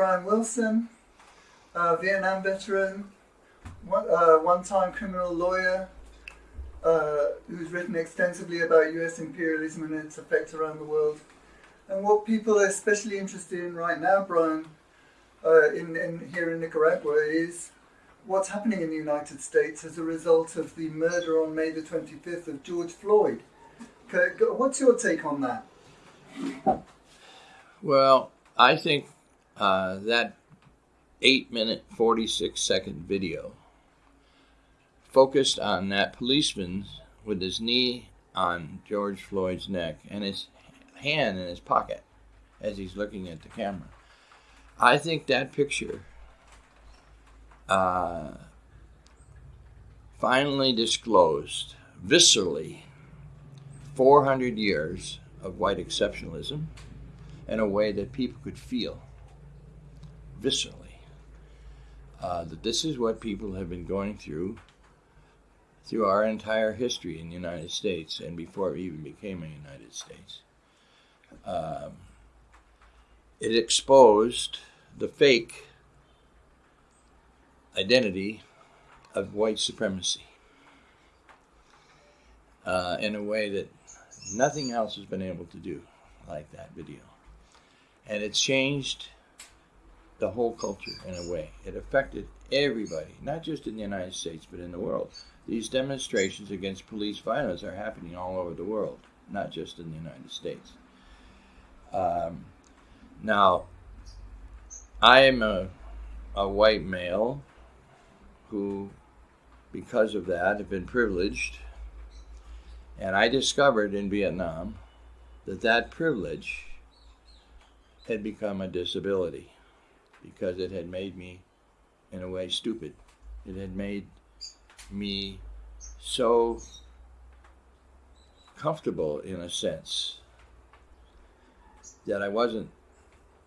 Brian Willson, uh, Vietnam veteran, one, uh, one-time criminal lawyer, uh, who's written extensively about U.S. imperialism and its effect around the world. And what people are especially interested in right now, Brian, uh, in, in here in Nicaragua, is what's happening in the United States as a result of the murder on May the 25th of George Floyd. What's your take on that? Well, I think uh, that 8 minute 46 second video focused on that policeman with his knee on George Floyd's neck and his hand in his pocket as he's looking at the camera. I think that picture uh, finally disclosed viscerally 400 years of white exceptionalism in a way that people could feel viscerally. Uh, that this is what people have been going through through our entire history in the United States and before it even became a United States. Um, it exposed the fake identity of white supremacy uh, in a way that nothing else has been able to do like that video. And it changed the whole culture in a way. It affected everybody, not just in the United States, but in the world. These demonstrations against police violence are happening all over the world, not just in the United States. Um, now, I am a, a white male who, because of that, have been privileged. And I discovered in Vietnam that that privilege had become a disability because it had made me, in a way, stupid. It had made me so comfortable, in a sense, that I wasn't,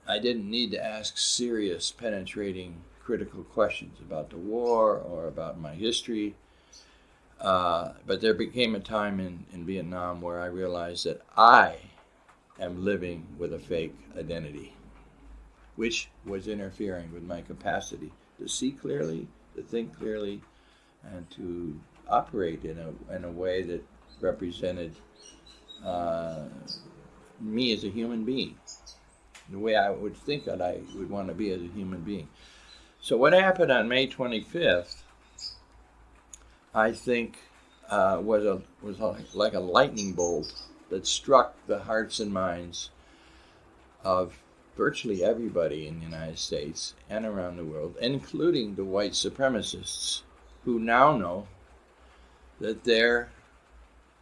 I didn't need to ask serious, penetrating, critical questions about the war or about my history. Uh, but there became a time in, in Vietnam where I realized that I am living with a fake identity, which was interfering with my capacity to see clearly, to think clearly, and to operate in a, in a way that represented uh, me as a human being, the way I would think that I would want to be as a human being. So, what happened on May 25th, I think, uh, was a was like a lightning bolt that struck the hearts and minds of virtually everybody in the United States and around the world, including the white supremacists who now know that their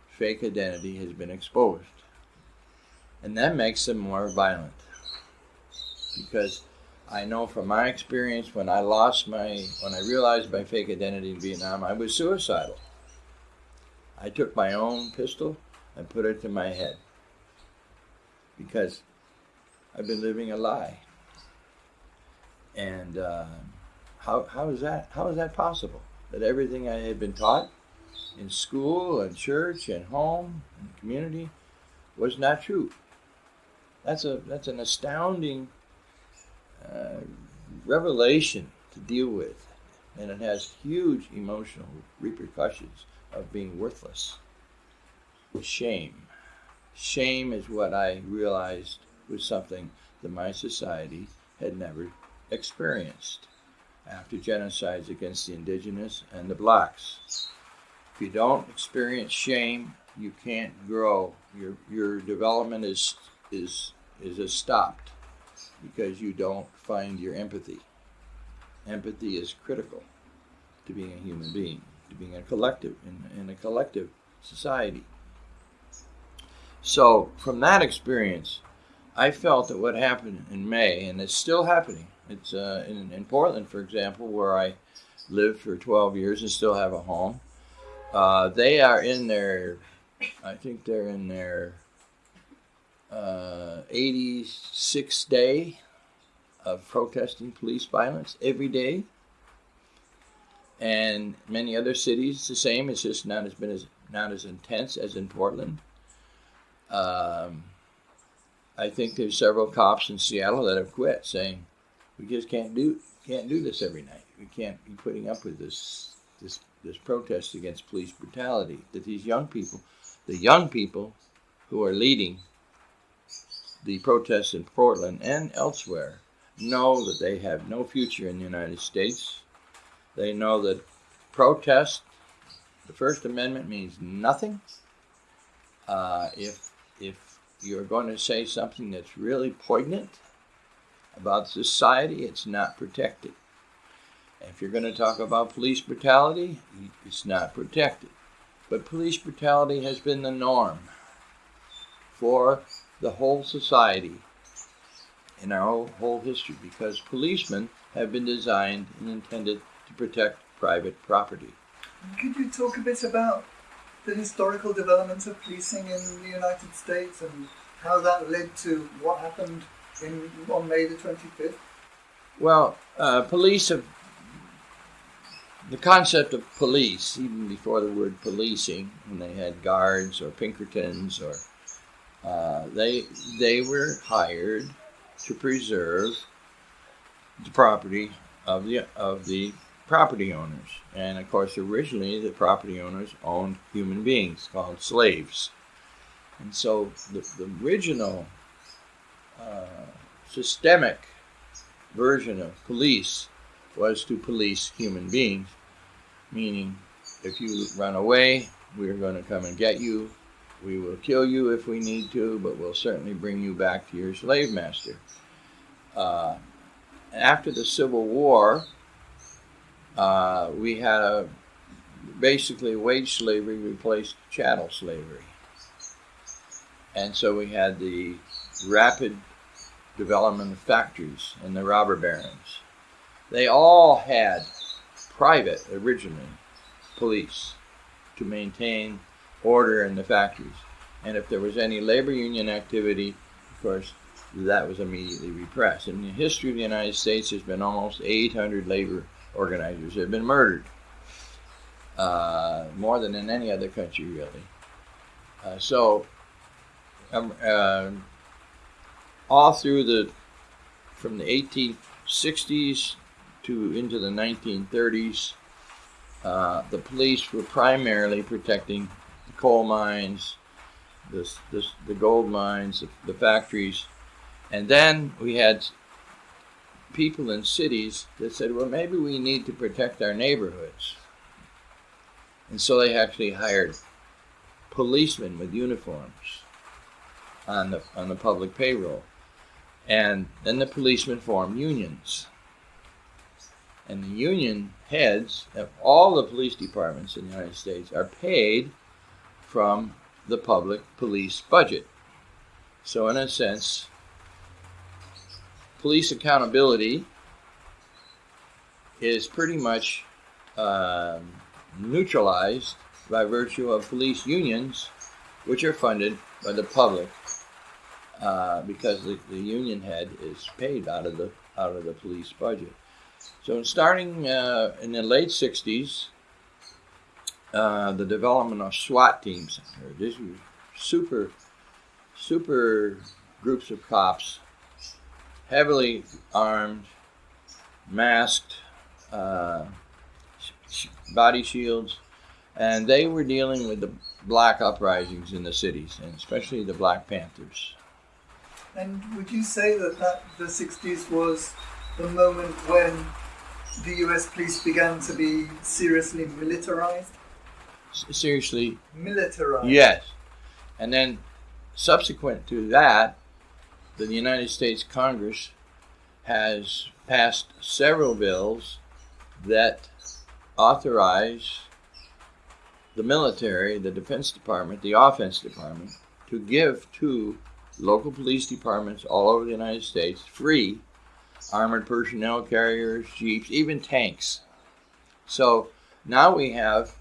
fake identity has been exposed. And that makes them more violent. Because I know from my experience when I lost my, when I realized my fake identity in Vietnam, I was suicidal. I took my own pistol and put it to my head because I've been living a lie. And uh, how, how is that? How is that possible? That everything I had been taught in school and church and home and community was not true. That's a that's an astounding uh, revelation to deal with, and it has huge emotional repercussions of being worthless. Shame. Shame is what I realized was something that my society had never experienced after genocides against the indigenous and the blacks. If you don't experience shame, you can't grow. Your your development is is is stopped because you don't find your empathy. Empathy is critical to being a human being, to being a collective in, in a collective society. So from that experience, I felt that what happened in May, and it's still happening. It's uh, in, in Portland, for example, where I lived for 12 years and still have a home. Uh, they are in their, I think they're in their uh, 86th day of protesting police violence every day. And many other cities the same. It's just not as been as not as intense as in Portland. Um, I think there's several cops in Seattle that have quit, saying we just can't do can't do this every night. We can't be putting up with this this this protest against police brutality. That these young people, the young people who are leading the protests in Portland and elsewhere, know that they have no future in the United States. They know that protest, the First Amendment means nothing. Uh, if if you're going to say something that's really poignant about society, it's not protected. If you're going to talk about police brutality, it's not protected. But police brutality has been the norm for the whole society in our whole, whole history because policemen have been designed and intended to protect private property. Could you talk a bit about the historical development of policing in the United States and how that led to what happened in on May the 25th? Well, uh, police have the concept of police, even before the word policing, when they had guards or Pinkertons, or uh, they they were hired to preserve the property of the of the property owners. And of course, originally the property owners owned human beings called slaves. And so the, the original uh, systemic version of police was to police human beings, meaning if you run away, we're going to come and get you. We will kill you if we need to, but we'll certainly bring you back to your slave master. Uh, after the Civil War, uh, we had a basically wage slavery replaced chattel slavery. And so we had the rapid development of factories and the robber barons. They all had private, originally, police to maintain order in the factories. And if there was any labor union activity, of course, that was immediately repressed. In the history of the United States, there's been almost 800 labor organizers have been murdered, uh, more than in any other country, really. Uh, so, um, uh, all through the from the 1860s to into the 1930s, uh, the police were primarily protecting the coal mines, the, the, the gold mines, the, the factories, and then we had people in cities that said, well, maybe we need to protect our neighborhoods. And so they actually hired policemen with uniforms on the, on the public payroll. And then the policemen formed unions. And the union heads of all the police departments in the United States are paid from the public police budget. So, in a sense, police accountability is pretty much um, neutralized by virtue of police unions, which are funded by the public uh, because the, the, union head is paid out of the out of the police budget. So, starting uh, in the late '60s, uh, the development of SWAT teams. These were super, super groups of cops heavily armed, masked, uh, sh- body shields, and they were dealing with the black uprisings in the cities, and especially the Black Panthers. And would you say that, that the 60s was the moment when the US police began to be seriously militarized? S- seriously? Militarized. Yes. And then subsequent to that, the United States Congress has passed several bills that authorize the military, the Defense Department, the Offense Department, to give to local police departments all over the United States free armored personnel carriers, jeeps, even tanks. So now we have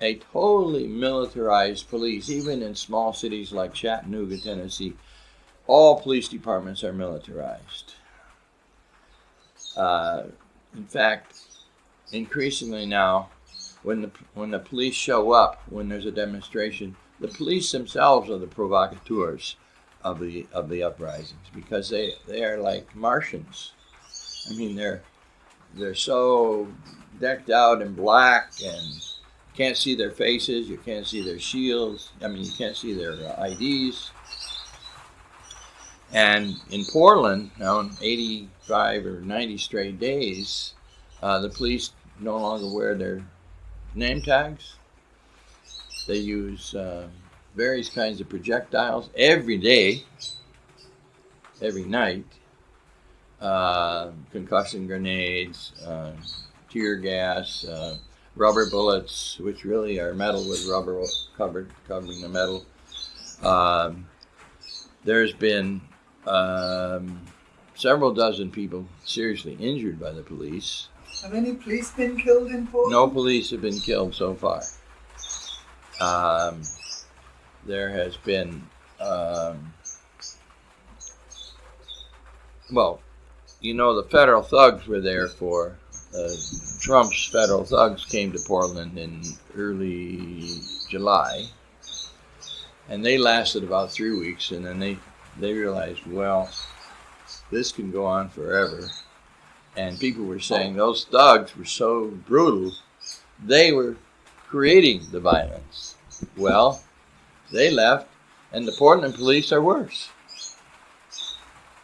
a totally militarized police, even in small cities like Chattanooga, Tennessee all police departments are militarized. Uh, in fact, increasingly now, when the when the police show up when there's a demonstration, the police themselves are the provocateurs of the of the uprisings because they they are like Martians. I mean, they're they're so decked out in black and can't see their faces, you can't see their shields. I mean, you can't see their uh, IDs. And in Portland, now in 85 or 90 straight days, uh, the police no longer wear their name tags. They use uh, various kinds of projectiles every day, every night. Uh, concussion grenades, uh, tear gas, uh, rubber bullets, which really are metal with rubber covered covering the metal. Um, there's been um, several dozen people seriously injured by the police. Have any police been killed in Portland? No police have been killed so far. Um, there has been, um, well, you know, the federal thugs were there for uh, Trump's federal thugs came to Portland in early July, and they lasted about three weeks, and then they they realized, well, this can go on forever, and people were saying those thugs were so brutal, they were creating the violence. Well, they left, and the Portland police are worse.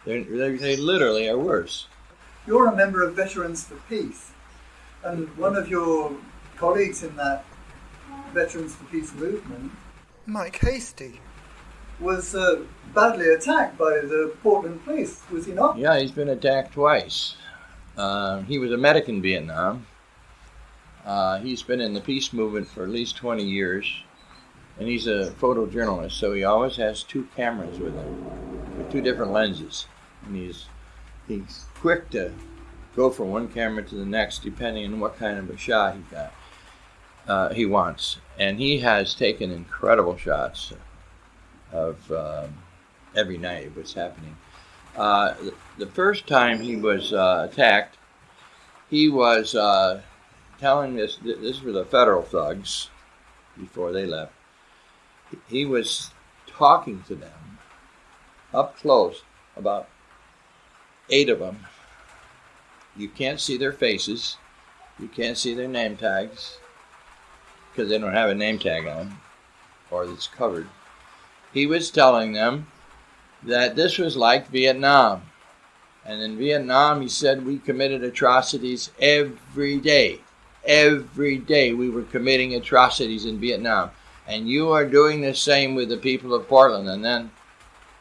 They're, they're, they literally are worse. You're a member of Veterans for Peace, and one of your colleagues in that Veterans for Peace movement, Mike Hastie, was uh, badly attacked by the Portland police, was he not? Yeah, he's been attacked twice. Uh, he was a medic in Vietnam. Uh, he's been in the peace movement for at least 20 years, and he's a photojournalist, so he always has two cameras with him, with two different lenses, and he's he's quick to go from one camera to the next, depending on what kind of a shot he got. Uh, he wants, and he has taken incredible shots of um, every night what's happening. Uh, the, first time he was uh, attacked, he was uh, telling this. This were the federal thugs before they left. He was talking to them up close, about eight of them. You can't see their faces. You can't see their name tags because they don't have a name tag on them or it's covered he was telling them that this was like Vietnam. And in Vietnam, he said we committed atrocities every day. Every day we were committing atrocities in Vietnam. And you are doing the same with the people of Portland. And then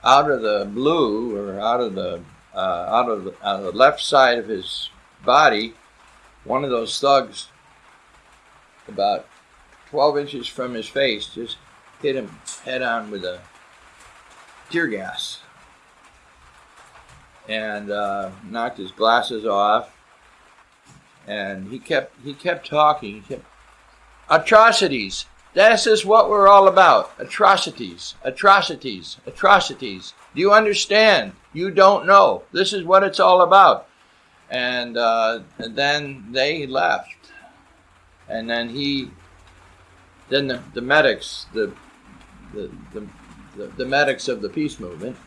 out of the blue, or out of the, uh, out, of the out of the left side of his body, one of those thugs, about 12 inches from his face, just hit him head on with a tear gas and uh, knocked his glasses off. And he kept he kept talking. He kept atrocities. This is what we're all about. Atrocities, atrocities, atrocities. Do you understand? You don't know. This is what it's all about. And, uh, and then they left. And then he, then the, the medics, the the, the, the, medics of the peace movement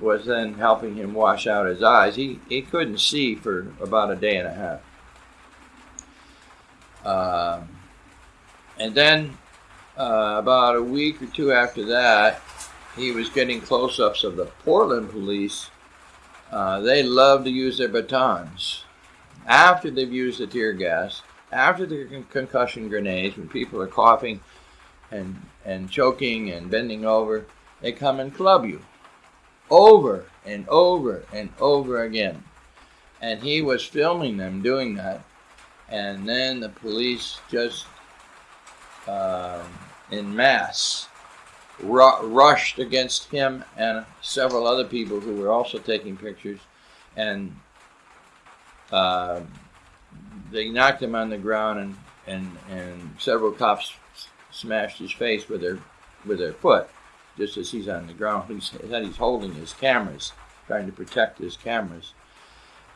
was then helping him wash out his eyes. He, he couldn't see for about a day and a half. Uh, and then uh, about a week or two after that, he was getting close ups of the Portland police. Uh, they love to use their batons. After they've used the tear gas, after the con- concussion grenades, when people are coughing and and choking and bending over, they come and club you over and over and over again. And he was filming them doing that. And then the police just uh, in mass ru- rushed against him and several other people who were also taking pictures. And uh, they knocked him on the ground, and, and, and several cops smashed his face with their with their foot, just as he's on the ground. He said he's holding his cameras, trying to protect his cameras,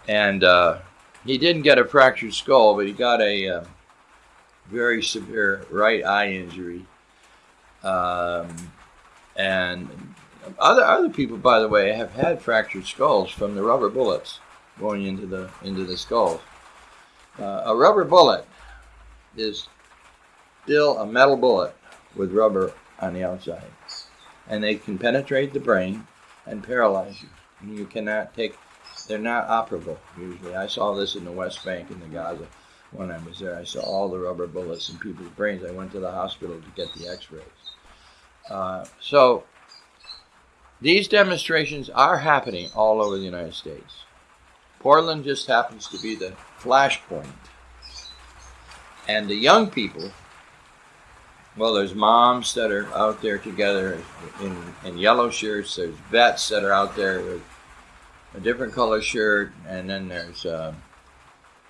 and uh, he didn't get a fractured skull, but he got a uh, very severe right eye injury. Um, and other other people, by the way, have had fractured skulls from the rubber bullets. going into the into the skull. Uh, a rubber bullet is still a metal bullet with rubber on the outside, and they can penetrate the brain and paralyze you. And you cannot take. They're not operable usually. I saw this in the West Bank in the Gaza when I was there. I saw all the rubber bullets in people's brains. I went to the hospital to get the X-rays. Uh, so these demonstrations are happening all over the United States. Portland just happens to be the flashpoint. And the young people, well, there's moms that are out there together in, in yellow shirts. There's vets that are out there with a different color shirt. And then there's uh,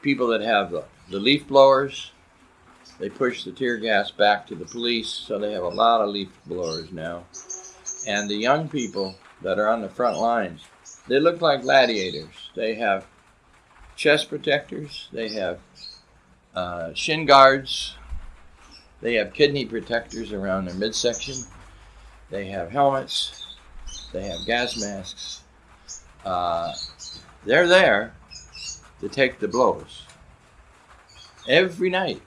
people that have the, the leaf blowers. They push the tear gas back to the police, so they have a lot of leaf blowers now. And the young people that are on the front lines, they look like gladiators. They have chest protectors, they have uh, shin guards, they have kidney protectors around their midsection, they have helmets, they have gas masks. Uh, they're there to take the blows every night.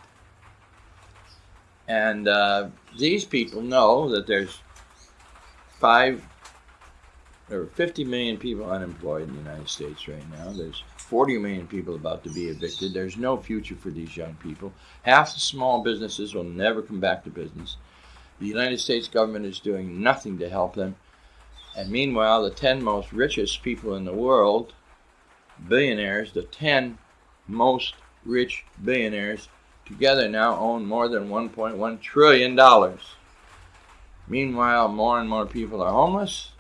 And uh, these people know that there's five are 50 million people unemployed in the United States right now. There's 40 million people about to be evicted. There's no future for these young people. Half the small businesses will never come back to business. The United States government is doing nothing to help them. And meanwhile, the 10 most richest people in the world, billionaires, the 10 most rich billionaires together now own more than $1.1 trillion. Meanwhile, more and more people are homeless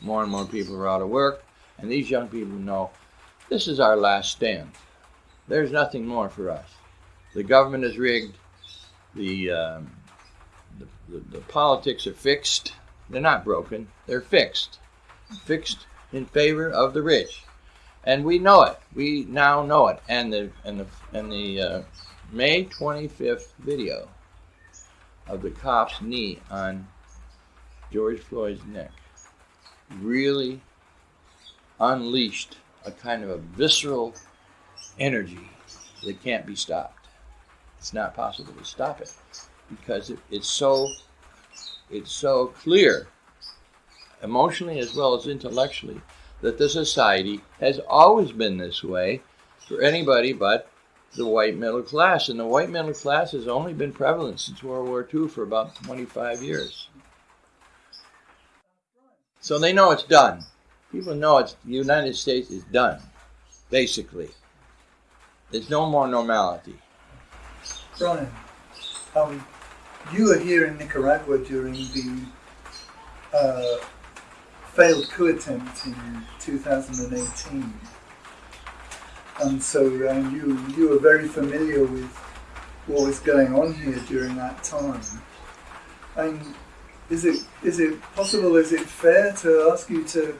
more and more people are out of work, and these young people know this is our last stand. There's nothing more for us. The government is rigged. The, um, the, the, the politics are fixed. They're not broken. They're fixed. Fixed in favor of the rich, and we know it. We now know it. And the and the and the uh, May 25th video of the cop's knee on George Floyd's neck really unleashed a kind of a visceral energy that can't be stopped. It's not possible to stop it because it, it's so it's so clear, emotionally as well as intellectually, that the society has always been this way for anybody but the white middle class. And the white middle class has only been prevalent since World War II for about 25 years. So they know it's done. People know it's the United States is done, basically. There's no more normality. Brian, um, you were here in Nicaragua during the uh, failed coup attempt in 2018, and so um, you you were very familiar with what was going on here during that time. And is it is it possible? Is it fair to ask you to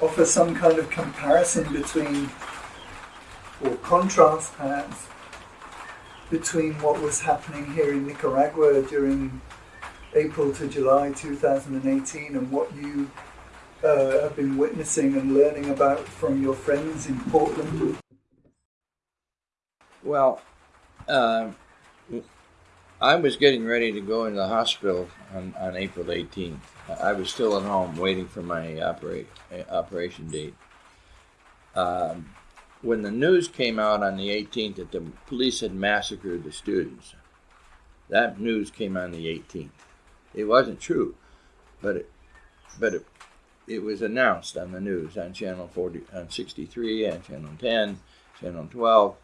offer some kind of comparison between, or contrast perhaps, between what was happening here in Nicaragua during April to July 2018 and what you uh, have been witnessing and learning about from your friends in Portland? Well, uh, I was getting ready to go into the hospital on, on April 18th. I was still at home waiting for my operate, operation date. Um, when the news came out on the 18th that the police had massacred the students, that news came on the 18th. It wasn't true, but it, but it, it was announced on the news on channel 40, on 63, and channel 10, channel 12,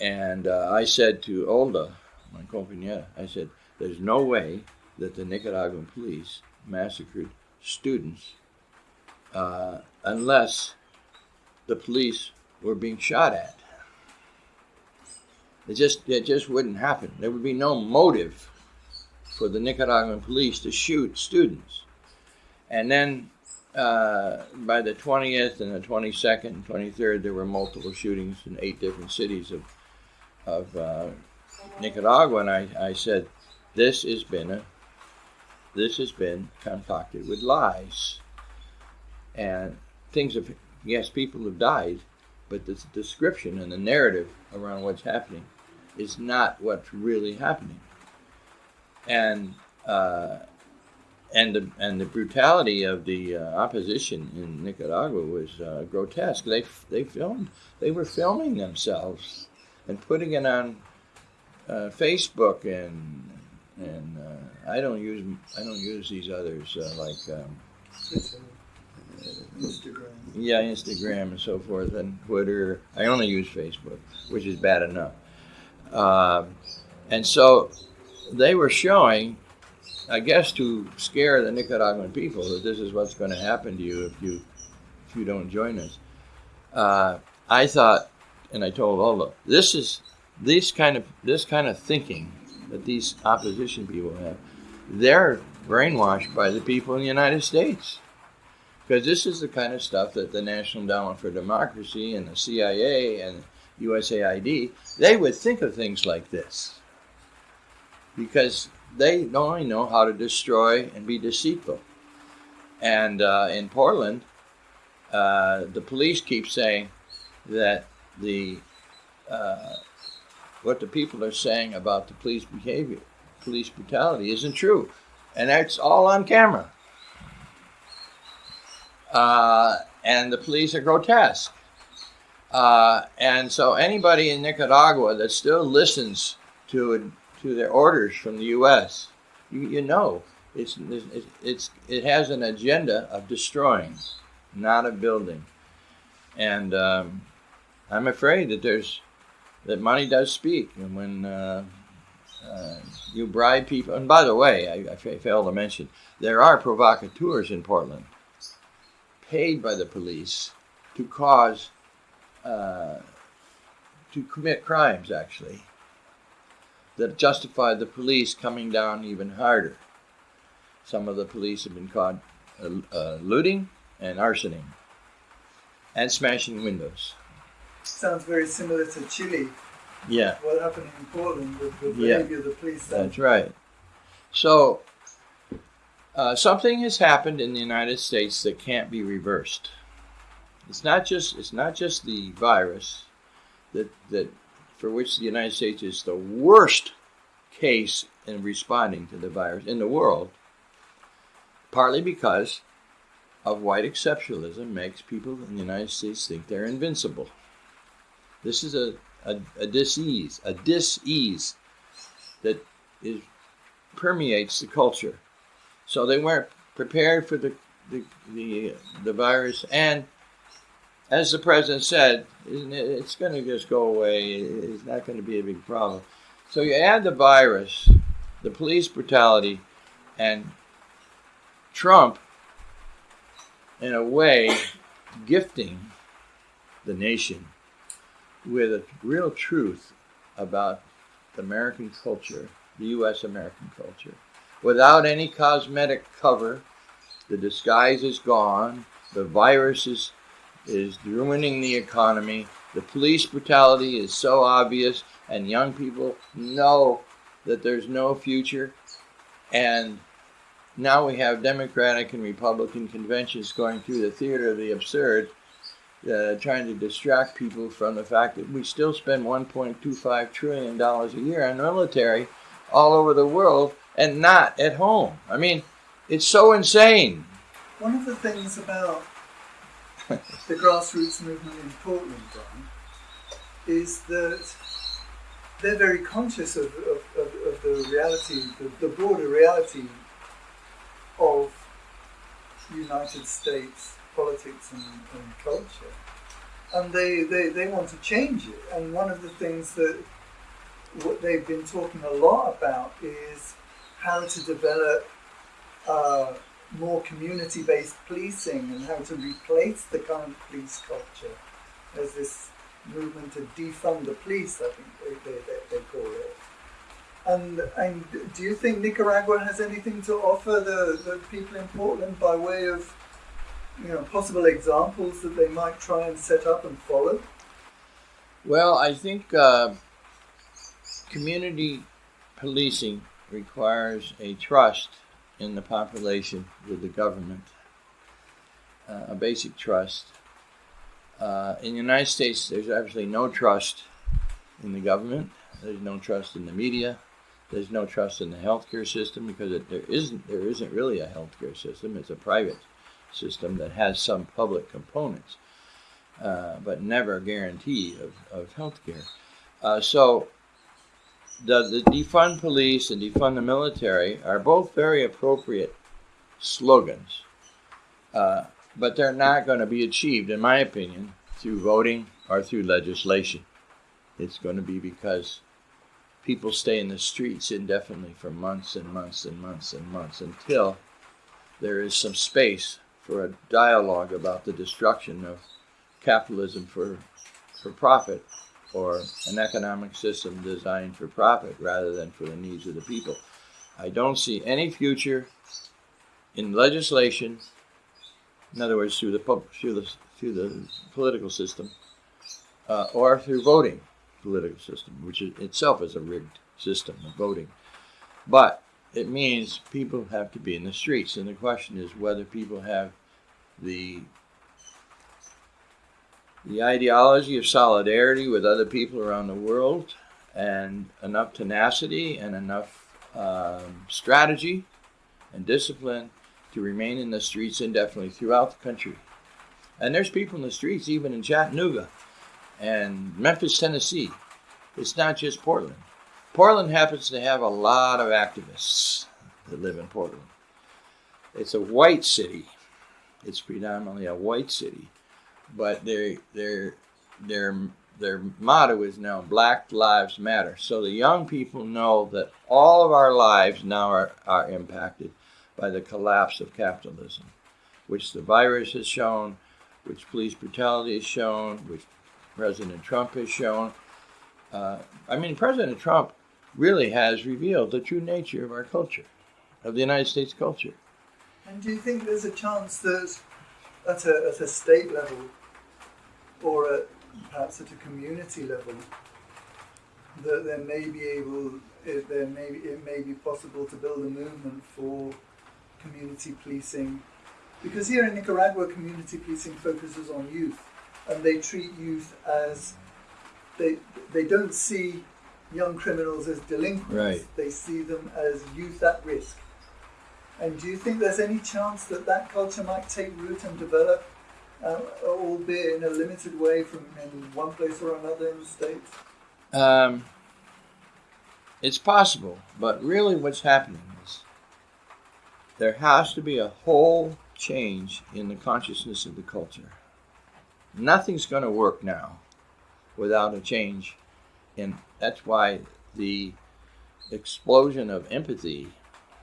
and uh, I said to Olda, my compañera, I said, there's no way that the Nicaraguan police massacred students uh, unless the police were being shot at. It just, it just wouldn't happen. There would be no motive for the Nicaraguan police to shoot students. And then uh, by the 20th and the 22nd and 23rd, there were multiple shootings in eight different cities of, of uh, Nicaragua, and I, I said, this has been a, this has been concocted with lies, and things have Yes, people have died, but the description and the narrative around what's happening is not what's really happening. And uh, and the and the brutality of the uh, opposition in Nicaragua was uh, grotesque. They they filmed they were filming themselves and putting it on uh, Facebook and and uh, I don't use I don't use these others uh, like um, Instagram. yeah Instagram and so forth and Twitter. I only use Facebook, which is bad enough. Um, and so they were showing I guess to scare the Nicaraguan people that this is what's going to happen to you if you if you don't join us. Uh, I thought, and I told Ola, this is this kind of this kind of thinking that these opposition people have. They're brainwashed by the people in the United States because this is the kind of stuff that the National Endowment for Democracy and the CIA and USAID they would think of things like this because they not only know how to destroy and be deceitful. And uh, in Portland, uh, the police keep saying that the uh, what the people are saying about the police behavior, police brutality, isn't true, and that's all on camera. Uh, and the police are grotesque. Uh, and so anybody in Nicaragua that still listens to to their orders from the U.S. You, you know, it's, it's, it's, it has an agenda of destroying, not of building. And um, I'm afraid that there's that money does speak, and when uh, uh, you bribe people, and by the way, I, I failed to mention there are provocateurs in Portland, paid by the police to cause uh, to commit crimes, actually that justify the police coming down even harder. Some of the police have been caught uh, looting and arsoning and smashing windows. Sounds very similar to Chile. Yeah. What happened in Portland with the Yeah. behavior of the police. there. That's right. So, uh, something has happened in the United States that can't be reversed. It's not just it's not just the virus that that for which the United States is the worst case in responding to the virus in the world. Partly because of white exceptionalism makes people in the United States think they're invincible. This is a, a, a disease, a disease that is permeates the culture. So they weren't prepared for the the the, uh, the virus, and as the president said, it, it's going to just go away. It's not going to be a big problem. So you add the virus, the police brutality, and Trump, in a way, gifting the nation with a real truth about the American culture, the U.S. American culture, without any cosmetic cover. The disguise is gone. The virus is is ruining the economy. The police brutality is so obvious, and young people know that there's no future. And now we have Democratic and Republican conventions going through the theater of the absurd, uh, trying to distract people from the fact that we still spend 1.25 trillion dollars a year on military all over the world and not at home. I mean, it's so insane. One of the things about the grassroots movement in Portland, Brian, is that they're very conscious of, of, of, of the reality, the, the broader reality of United States politics and, and culture. And they, they, they want to change it. And one of the things that what they've been talking a lot about is how to develop uh, more community-based policing and how to replace the current police culture. There's this movement to defund the police, I think they, they, they, they call it. And, and do you think Nicaragua has anything to offer the, the people in Portland by way of you know, possible examples that they might try and set up and follow? Well, I think uh, community policing requires a trust in the population with the government, uh, a basic trust. Uh, in the United States, there's absolutely no trust in the government. There's no trust in the media. There's no trust in the healthcare system because it, there isn't there isn't really a healthcare system. It's a private system that has some public components, uh, but never a guarantee of, of healthcare. Uh, so the, the defund police and defund the military are both very appropriate slogans, uh, but they're not going to be achieved, in my opinion, through voting or through legislation. It's going to be because people stay in the streets indefinitely for months and months and months and months until there is some space for a dialogue about the destruction of capitalism for, for profit or an economic system designed for profit rather than for the needs of the people. I don't see any future in legislation, in other words, through the, through the, through the political system, uh, or through voting political system, which is, itself is a rigged system of voting. But it means people have to be in the streets, and the question is whether people have the the ideology of solidarity with other people around the world, and enough tenacity and enough um, strategy and discipline to remain in the streets indefinitely throughout the country. And there's people in the streets, even in Chattanooga, and Memphis, Tennessee. It's not just Portland. Portland happens to have a lot of activists that live in Portland. It's a white city. It's predominantly a white city, but their their their their motto is now Black Lives Matter. So the young people know that all of our lives now are, are impacted by the collapse of capitalism, which the virus has shown, which police brutality has shown, which President Trump has shown. Uh, I mean, President Trump really has revealed the true nature of our culture, of the United States culture. And do you think there's a chance that at a, at a state level or perhaps at a community level that there may be able, it, there may, it may be possible to build a movement for community policing? Because here in Nicaragua, community policing focuses on youth and they treat youth as they they don't see young criminals as delinquents. Right. They see them as youth at risk. And do you think there's any chance that that culture might take root and develop, uh, albeit in a limited way, from in one place or another in the states? Um, it's possible, but really, what's happening is there has to be a whole change in the consciousness of the culture nothing's going to work now without a change. And that's why the explosion of empathy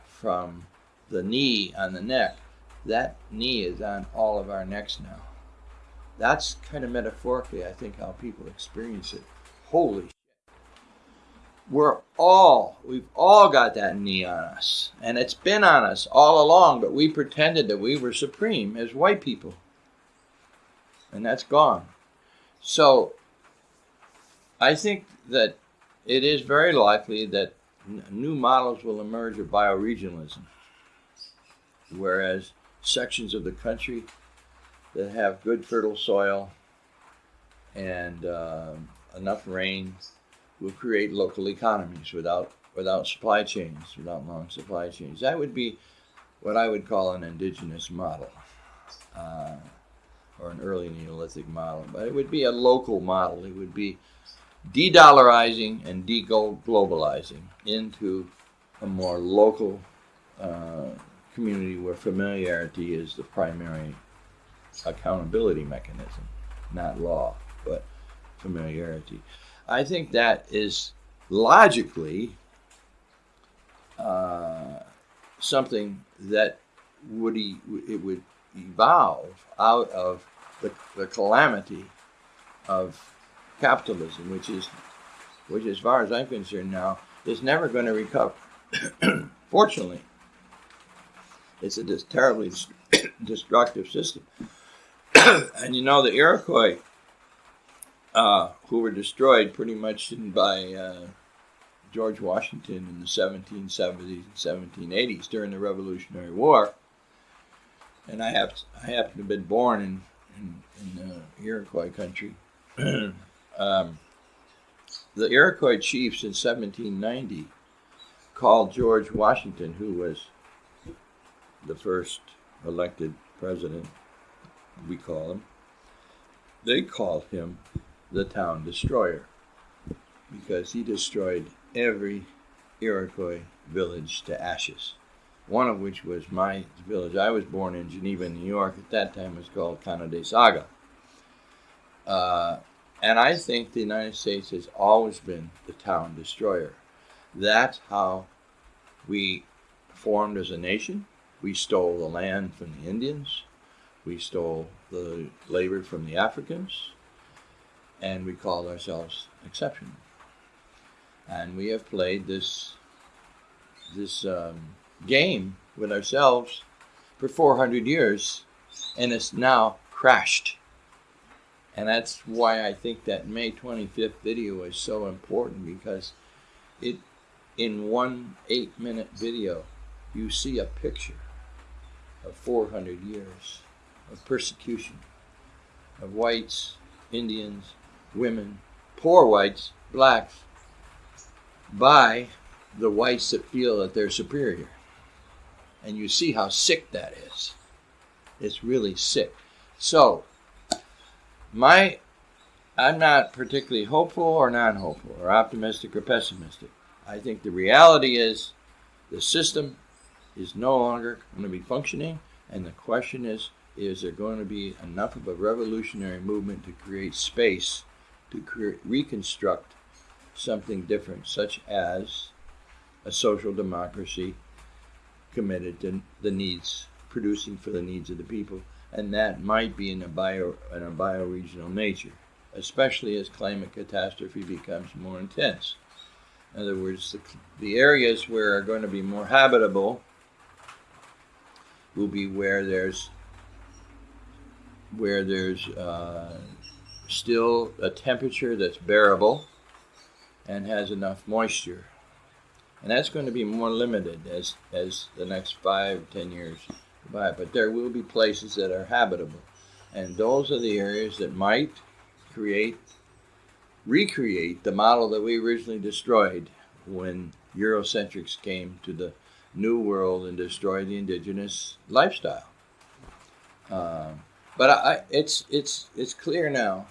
from the knee on the neck, that knee is on all of our necks now. That's kind of metaphorically, I think, how people experience it. Holy shit. We're all, we've all got that knee on us. And it's been on us all along, but we pretended that we were supreme as white people and that's gone. So I think that it is very likely that new models will emerge of bioregionalism, whereas sections of the country that have good fertile soil and uh, enough rain will create local economies without without supply chains, without long supply chains. That would be what I would call an indigenous model. Uh, or an early Neolithic model, but it would be a local model. It would be de-dollarizing and de-globalizing into a more local uh, community where familiarity is the primary accountability mechanism, not law, but familiarity. I think that is logically uh, something that would e- it would evolve out of the, the calamity of capitalism, which is, which as far as I'm concerned now, is never going to recover. Fortunately, it's a terribly destructive system. and you know, the Iroquois, uh, who were destroyed pretty much by uh, George Washington in the 1770s and 1780s during the Revolutionary War, and I have I happen to have been born in in, in uh, Iroquois country. Um, the Iroquois chiefs in 1790 called George Washington, who was the first elected president, we call him, they called him the town destroyer because he destroyed every Iroquois village to ashes. One of which was my village. I was born in Geneva, New York. At that time, it was called Canandaigua. Uh, and I think the United States has always been the town destroyer. That's how we formed as a nation. We stole the land from the Indians. We stole the labor from the Africans. And we called ourselves exceptional. And we have played this this um, game with ourselves for 400 years, and it's now crashed. And that's why I think that May 25th video is so important because it, in one eight minute video, you see a picture of 400 years of persecution of whites, Indians, women, poor whites, blacks, by the whites that feel that they're superior. And you see how sick that is. It's really sick. So, my I'm not particularly hopeful or non hopeful or optimistic or pessimistic. I think the reality is the system is no longer going to be functioning, and the question is is there going to be enough of a revolutionary movement to create space to reconstruct something different, such as a social democracy committed to the needs, producing for the needs of the people, and that might be in a bio in a bioregional nature, especially as climate catastrophe becomes more intense. In other words, the, the areas where are going to be more habitable will be where there's where there's uh, still a temperature that's bearable and has enough moisture and that's going to be more limited as as the next five ten years by. But there will be places that are habitable, and those are the areas that might create recreate the model that we originally destroyed when Eurocentrics came to the New World and destroyed the indigenous lifestyle. Uh, but I, it's it's it's clear now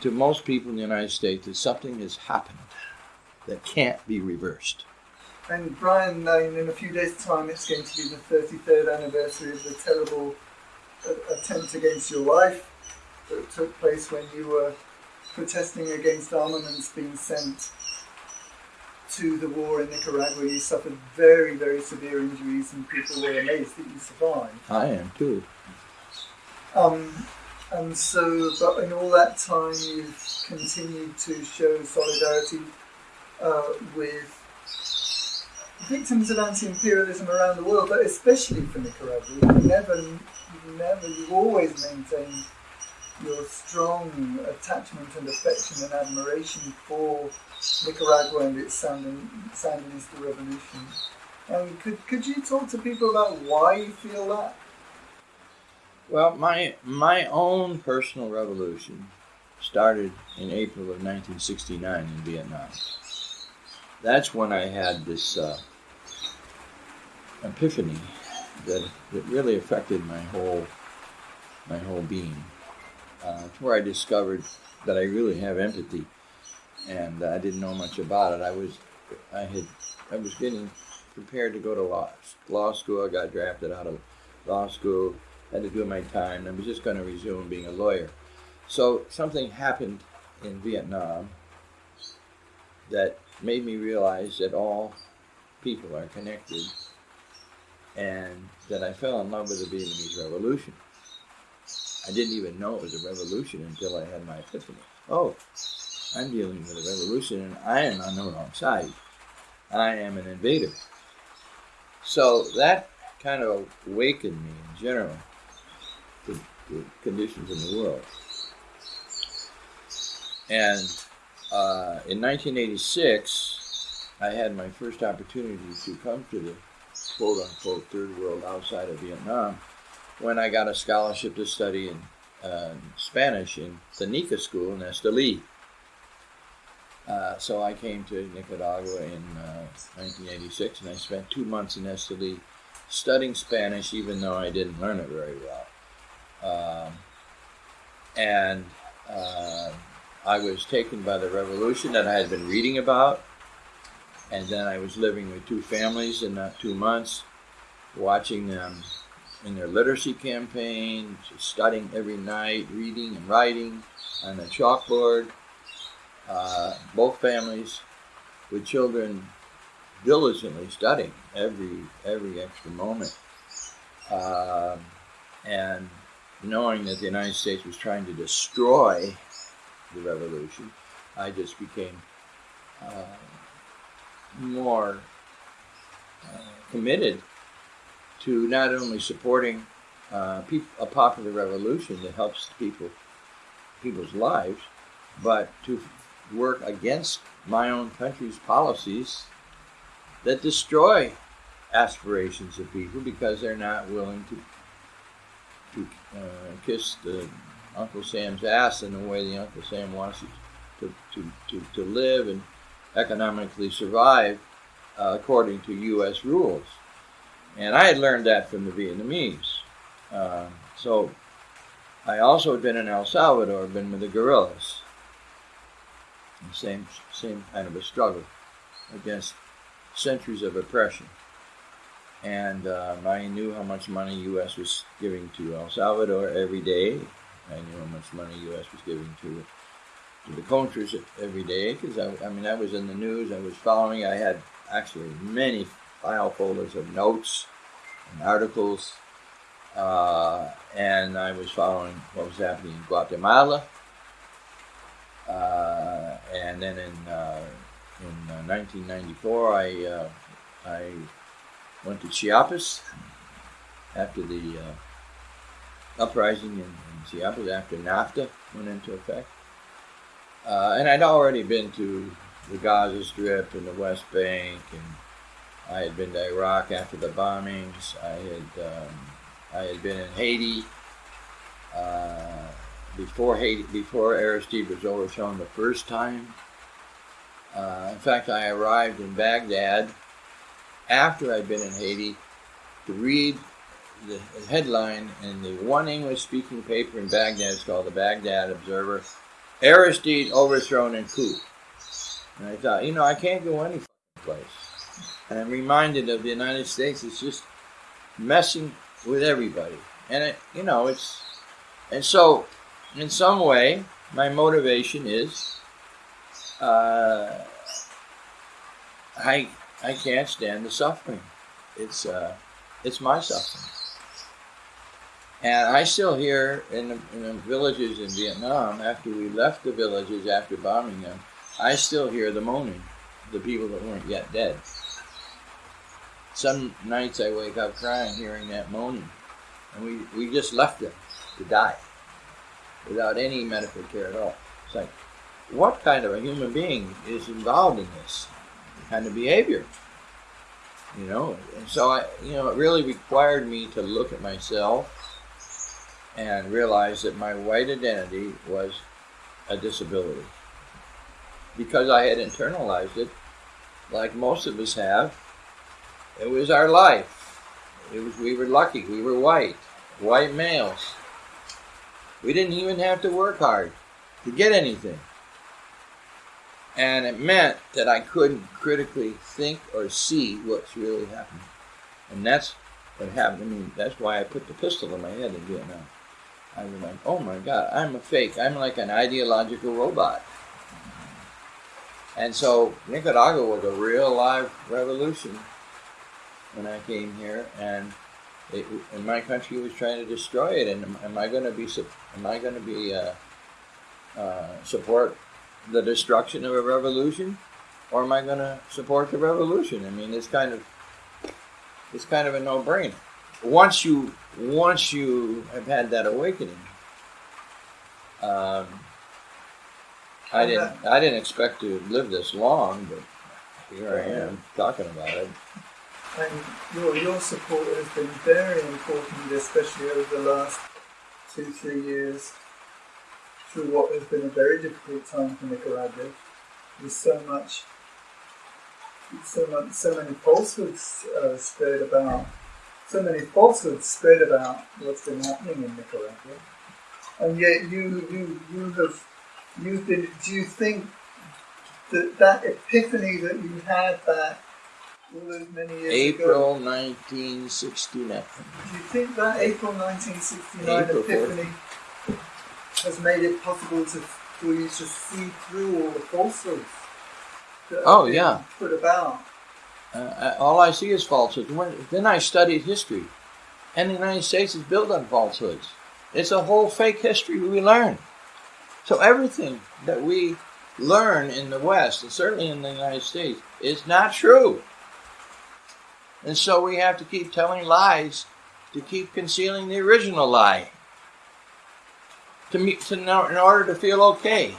to most people in the United States that something has happened that can't be reversed. And Brian, in a few days' time, it's going to be the 33rd anniversary of the terrible attempt against your life that took place when you were protesting against armaments being sent to the war in Nicaragua. You suffered very, very severe injuries, and people were amazed that you survived. I am too. Um, and so, but in all that time, you've continued to show solidarity uh, with victims of anti-imperialism around the world, but especially for Nicaragua. You never, you never, you always maintained your strong attachment and affection and admiration for Nicaragua and its Sandinista revolution. Um, could, could you talk to people about why you feel that? Well, my my own personal revolution started in April of 1969 in Vietnam that's when I had this uh, epiphany that, that really affected my whole my whole being. Uh, it's where I discovered that I really have empathy, and I didn't know much about it. I was I had I was getting prepared to go to law law school. I got drafted out of law school. Had to do my time. I was just going to resume being a lawyer. So something happened in Vietnam that made me realize that all people are connected and that I fell in love with the Vietnamese Revolution. I didn't even know it was a revolution until I had my epiphany. Oh, I'm dealing with a revolution and I am on the wrong side. I am an invader. So that kind of awakened me in general to the conditions in the world. And uh, in 1986, I had my first opportunity to come to the quote unquote third world outside of Vietnam when I got a scholarship to study in uh, Spanish in the Nika school in Esteli. Uh, so I came to Nicaragua in uh, 1986, and I spent two months in Esteli studying Spanish, even though I didn't learn it very well. Um, and uh, I was taken by the revolution that I had been reading about, and then I was living with two families in that two months, watching them in their literacy campaign, studying every night, reading and writing on the chalkboard. Uh, both families with children diligently studying every every extra moment, uh, and knowing that the United States was trying to destroy the revolution, I just became uh, more uh, committed to not only supporting uh, a popular revolution that helps people people's lives, but to work against my own country's policies that destroy aspirations of people because they're not willing to to uh, kiss the Uncle Sam's ass in the way the Uncle Sam wants you to, to, to, to live and economically survive uh, according to U.S. rules. And I had learned that from the Vietnamese. Uh, so I also had been in El Salvador, been with the guerrillas. The same, same kind of a struggle against centuries of oppression. And um, I knew how much money U.S. was giving to El Salvador every day. I knew how much money U.S. was giving to to the Contras every day because I, I mean I was in the news. I was following. I had actually many file folders of notes and articles, uh, and I was following what was happening in Guatemala. Uh, and then in uh, in 1994, uh, I uh, I went to Chiapas after the uh, uprising in, in, Chiapas after NAFTA went into effect. Uh, and I'd already been to the Gaza Strip and the West Bank, and I had been to Iraq after the bombings. I had um, I had been in Haiti uh, before Haiti before Aristide was overthrown the first time. Uh, in fact, I arrived in Baghdad after I'd been in Haiti to read the headline in the one English speaking paper in Baghdad. It's called the Baghdad Observer Aristide overthrown in coup. And I thought, you know, I can't go any place. And I'm reminded of the United States is just messing with everybody. And, it, you know, it's. And so, in some way, my motivation is uh, I I can't stand the suffering. It's uh, it's my suffering. And I still hear in the, in the villages in Vietnam, after we left the villages after bombing them, I still hear the moaning, the people that weren't yet dead. Some nights I wake up crying hearing that moaning. And we, we just left them to die without any medical care at all. It's like, what kind of a human being is involved in this? kind of behavior. You know, and so I, you know, it really required me to look at myself and realized that my white identity was a disability because I had internalized it, like most of us have. It was our life. It was we were lucky. We were white, white males. We didn't even have to work hard to get anything. And it meant that I couldn't critically think or see what's really happening. And that's what happened to me. That's why I put the pistol in my head in Vietnam. I was like, oh my God, I'm a fake. I'm like an ideological robot. And so Nicaragua was a real live revolution when I came here, and it, and my country was trying to destroy it. And am, I going to be am I going to be uh, uh, support the destruction of a revolution, or am I going to support the revolution? I mean, it's kind of it's kind of a no-brainer. Once you once you have had that awakening, um, I didn't I didn't expect to live this long, but here I am talking about it. And your your support has been very important, especially over the last two, three years through what has been a very difficult time for Nicaragua, with so much, so much, so many falsehoods uh, spread about, so many falsehoods spread about what's been happening in Nicaragua, and yet you, you, you have, you've been. Do you think that that epiphany that you had that all those many years ago? April 1969. Do you think that April 1969 April epiphany has made it possible to, for you to see through all the falsehoods that Oh, yeah. put about? Uh, all I see is falsehoods. When, then I studied history, and the United States is built on falsehoods. It's a whole fake history we learn. So everything that we learn in the West, and certainly in the United States, is not true. And so we have to keep telling lies to keep concealing the original lie. To me, to know, in order to feel okay.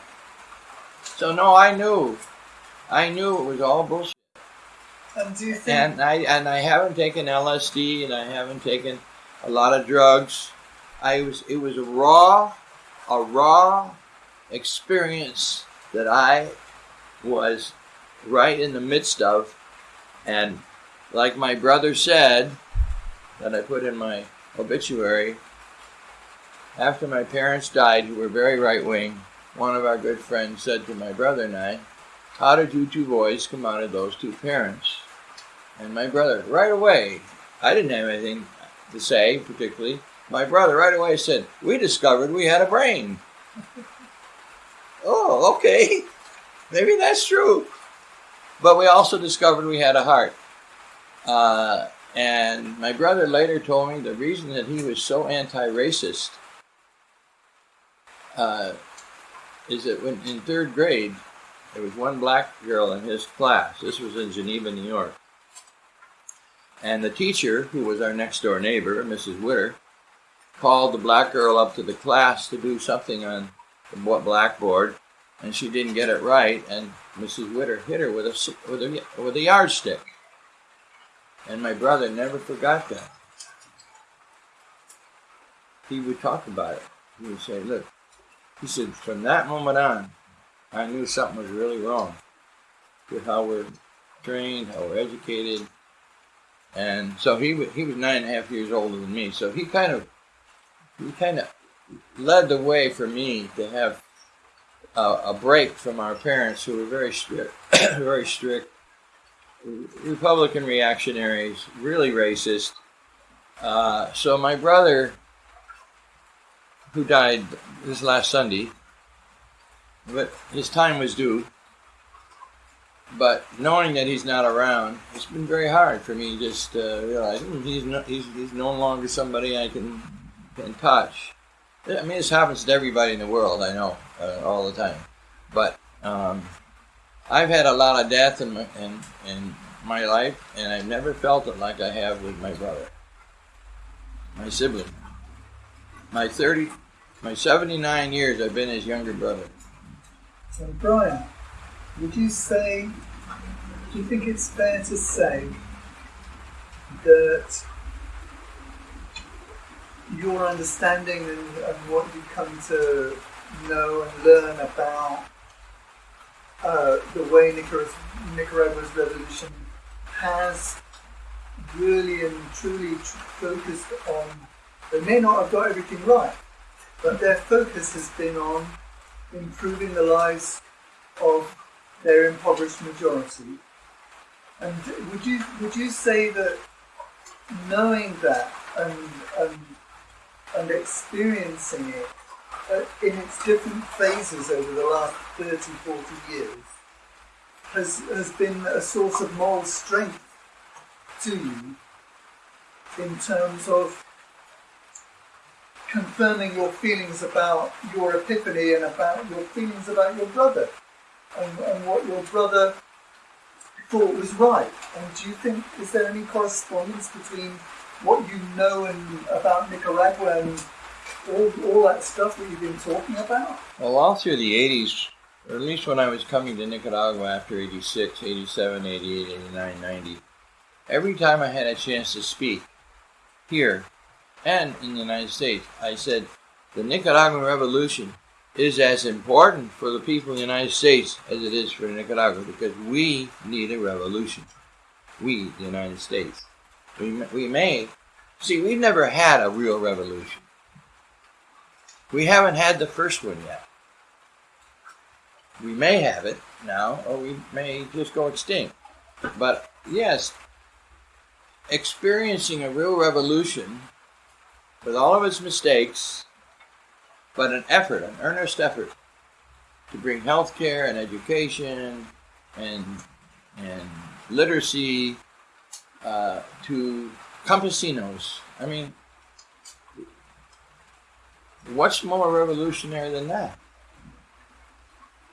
So no, I knew, I knew it was all bullshit. And do you think And I and I haven't taken LSD and I haven't taken a lot of drugs. I was it was a raw, a raw experience that I was right in the midst of, and like my brother said, that I put in my obituary. After my parents died, who were very right wing, one of our good friends said to my brother and I, "How did you two boys come out of those two parents?" And my brother, right away, I didn't have anything to say particularly. My brother right away said, We discovered we had a brain. oh, okay. Maybe that's true. But we also discovered we had a heart. Uh, and my brother later told me the reason that he was so anti racist uh, is that when in third grade, there was one black girl in his class. This was in Geneva, New York. And the teacher, who was our next door neighbor, Mrs. Witter, called the black girl up to the class to do something on the blackboard, and she didn't get it right, and Mrs. Witter hit her with a with a with a yardstick. And my brother never forgot that. He would talk about it. He would say, "Look," he said, "from that moment on, I knew something was really wrong with how we're trained, how we're educated." And so he wa- he was nine and a half years older than me. So he kind of he kind of led the way for me to have a, a break from our parents, who were very strict, very strict Republican reactionaries, really racist. Uh, so my brother, who died this last Sunday, but his time was due. But knowing that he's not around, it's been very hard for me just uh, realizing he's, no, he's he's no longer somebody I can can touch. I mean, this happens to everybody in the world. I know uh, all the time, but um, I've had a lot of death in my in, in my life, and I've never felt it like I have with my brother, my sibling. My thirty, my seventy nine years, I've been his younger brother. So, Brian, would you say, do you think it's fair to say that your understanding and, and what you come to know and learn about uh, the way Nicaragua, Nicaragua's revolution has really and truly tr- focused on, they may not have got everything right, but their focus has been on improving the lives of their impoverished majority. And would you would you say that knowing that and and, and experiencing it uh, in its different phases over the last 30, 40 years has, has been a source of moral strength to you in terms of confirming your feelings about your epiphany and about your feelings about your brother and, and what your brother thought was right. And do you think is there any correspondence between what you know and about Nicaragua and all, all that stuff that you've been talking about? Well, all through the 80s, or at least when I was coming to Nicaragua after 86, 87, 88, 89, 90, every time I had a chance to speak here and in the United States, I said, the Nicaraguan Revolution is as important for the people of the United States as it is for Nicaragua because we need a revolution. We, the United States. We, we may, see, we've never had a real revolution. We haven't had the first one yet. We may have it now, or we may just go extinct. But yes, experiencing a real revolution with all of its mistakes, but an effort, an earnest effort to bring health care and education and and literacy uh, to campesinos. I mean, what's more revolutionary than that?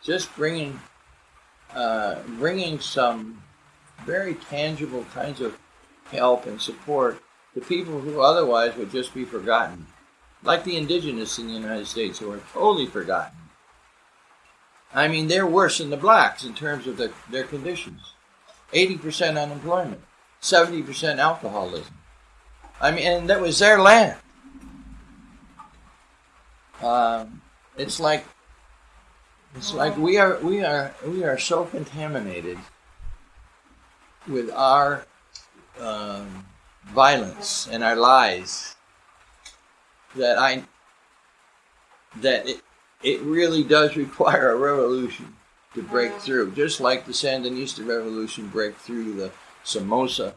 Just bringing uh, bringing some very tangible kinds of help and support to people who otherwise would just be forgotten, like the indigenous in the United States who are totally forgotten. I mean, they're worse than the blacks in terms of their, their conditions 80% unemployment, 70% alcoholism. I mean, and that was their land. Um, it's like it's like we are we are we are so contaminated with our um, violence and our lies that I that it it really does require a revolution to break through, just like the Sandinista revolution break through the Somoza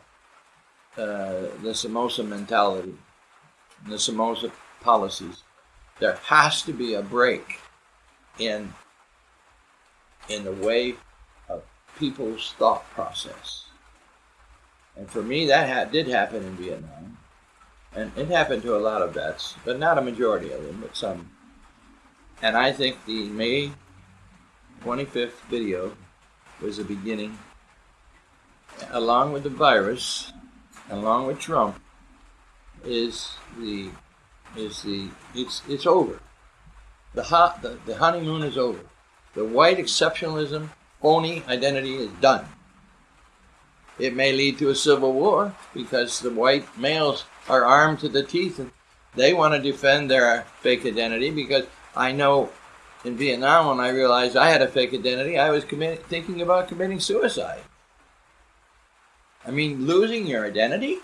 uh, the Somoza mentality, the Somoza policies. There has to be a break in in the way of people's thought process. And for me, that ha- did happen in Vietnam. And it happened to a lot of vets, but not a majority of them, but some. And I think the May 25th video was the beginning, along with the virus, along with Trump, is the is the it's it's over. The hot the, the honeymoon is over. The white exceptionalism, phony identity is done. It may lead to a civil war because the white males are armed to the teeth and they want to defend their fake identity because I know in Vietnam when I realized I had a fake identity, I was thinking about committing suicide. I mean, losing your identity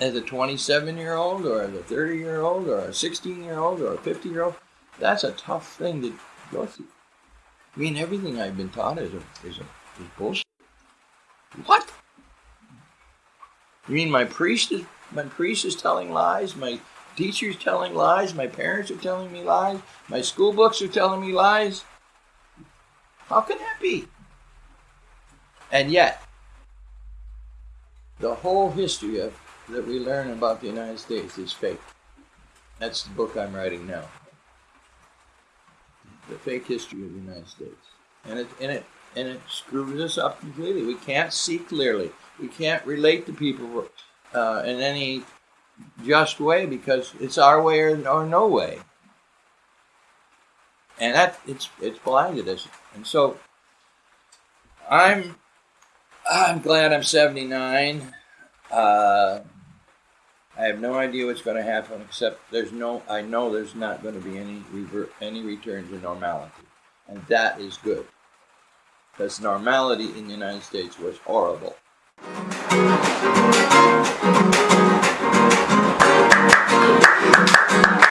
as a 27 year old or as a 30 year old or a 16 year old or a 50 year old, that's a tough thing to go through. I mean, everything I've been taught is a, is a is bullshit. What? You mean my priest is my priest is telling lies? My teacher's telling lies? My parents are telling me lies? My school books are telling me lies? How can that be? And yet, the whole history of that we learn about the United States is fake. That's the book I'm writing now. The fake history of the United States. And it and it and it screws us up completely. We can't see clearly. We can't relate to people uh, in any just way because it's our way or, or no way. And that it's it's blinded us. And so I'm I'm glad I'm 79. Uh, I have no idea what's going to happen, except there's no. I know there's not going to be any revert, any return to normality, and that is good, because normality in the United States was horrible.